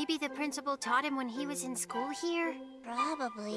Maybe the principal taught him when he was in school here? Probably.